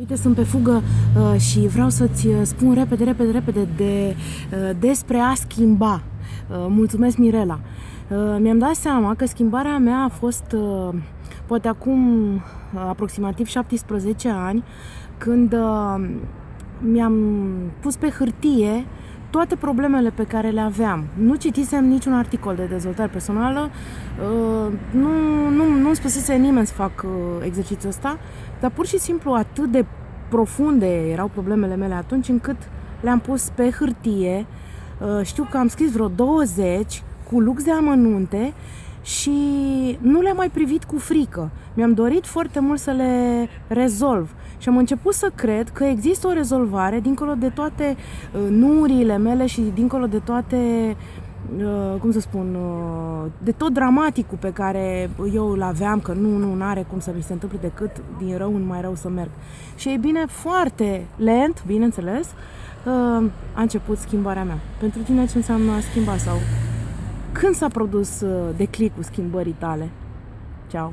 Uite, sunt pe fugă uh, și vreau să-ți uh, spun repede, repede, repede de, uh, despre a schimba. Uh, mulțumesc, Mirela. Uh, mi-am dat seama că schimbarea mea a fost uh, poate acum uh, aproximativ 17 ani, când uh, mi-am pus pe hârtie toate problemele pe care le aveam. Nu citisem niciun articol de dezvoltare personală, uh, nu, nu, nu-mi spusese nimeni să fac uh, exercițiul ăsta, dar pur și simplu atât de profunde erau problemele mele atunci încât le-am pus pe hârtie. Uh, știu că am scris vreo 20 cu lux de amănunte și nu le-am mai privit cu frică. Mi-am dorit foarte mult să le rezolv și am început să cred că există o rezolvare dincolo de toate uh, nurile mele și dincolo de toate uh, cum să spun, uh, de tot dramaticul pe care eu îl aveam, că nu, nu, are cum să mi se întâmple decât din rău în mai rău să merg. Și e bine, foarte lent, bineînțeles, a început schimbarea mea. Pentru tine ce înseamnă a schimba sau când s-a produs declicul schimbării tale? Ciao!